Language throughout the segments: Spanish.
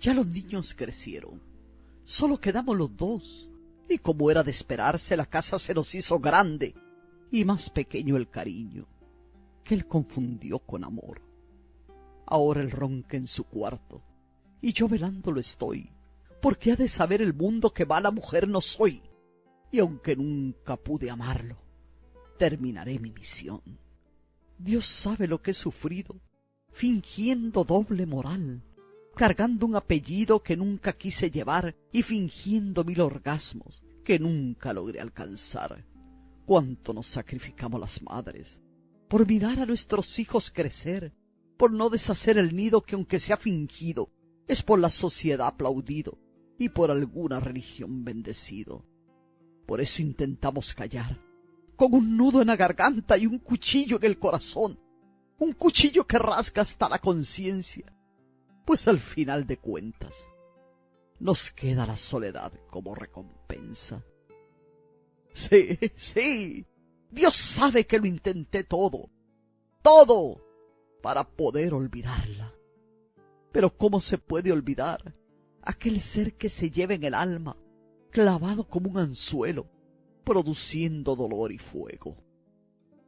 Ya los niños crecieron. Solo quedamos los dos. Y como era de esperarse, la casa se nos hizo grande y más pequeño el cariño, que él confundió con amor. Ahora él ronca en su cuarto, y yo velándolo estoy, porque ha de saber el mundo que mala mujer no soy, y aunque nunca pude amarlo, terminaré mi misión. Dios sabe lo que he sufrido, fingiendo doble moral, cargando un apellido que nunca quise llevar y fingiendo mil orgasmos que nunca logré alcanzar. Cuánto nos sacrificamos las madres por mirar a nuestros hijos crecer, por no deshacer el nido que aunque sea fingido, es por la sociedad aplaudido y por alguna religión bendecido. Por eso intentamos callar, con un nudo en la garganta y un cuchillo en el corazón, un cuchillo que rasga hasta la conciencia, pues al final de cuentas nos queda la soledad como recompensa. Sí, sí, Dios sabe que lo intenté todo, todo, para poder olvidarla. Pero ¿cómo se puede olvidar aquel ser que se lleva en el alma, clavado como un anzuelo, produciendo dolor y fuego?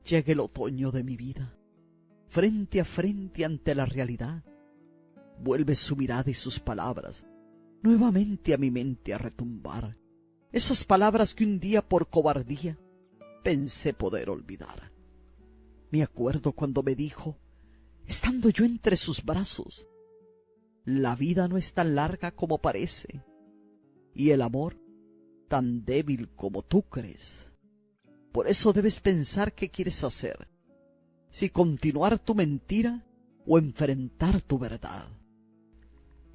Llega el otoño de mi vida, frente a frente ante la realidad. Vuelve su mirada y sus palabras nuevamente a mi mente a retumbar. Esas palabras que un día por cobardía pensé poder olvidar. Me acuerdo cuando me dijo, estando yo entre sus brazos, la vida no es tan larga como parece, y el amor tan débil como tú crees. Por eso debes pensar qué quieres hacer, si continuar tu mentira o enfrentar tu verdad.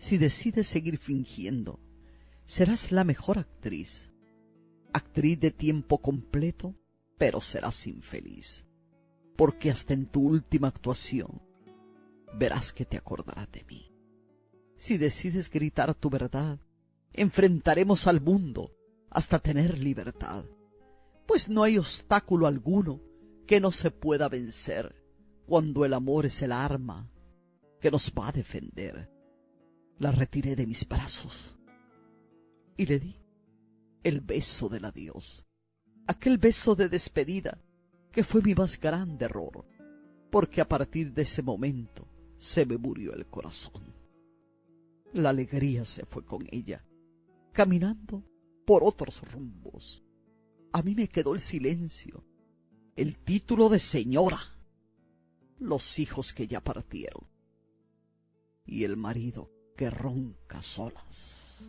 Si decides seguir fingiendo, serás la mejor actriz, actriz de tiempo completo, pero serás infeliz, porque hasta en tu última actuación verás que te acordarás de mí. Si decides gritar tu verdad, enfrentaremos al mundo hasta tener libertad, pues no hay obstáculo alguno que no se pueda vencer cuando el amor es el arma que nos va a defender. La retiré de mis brazos y le di el beso del adiós, aquel beso de despedida que fue mi más grande error, porque a partir de ese momento se me murió el corazón. La alegría se fue con ella, caminando por otros rumbos. A mí me quedó el silencio, el título de señora, los hijos que ya partieron y el marido que ronca solas.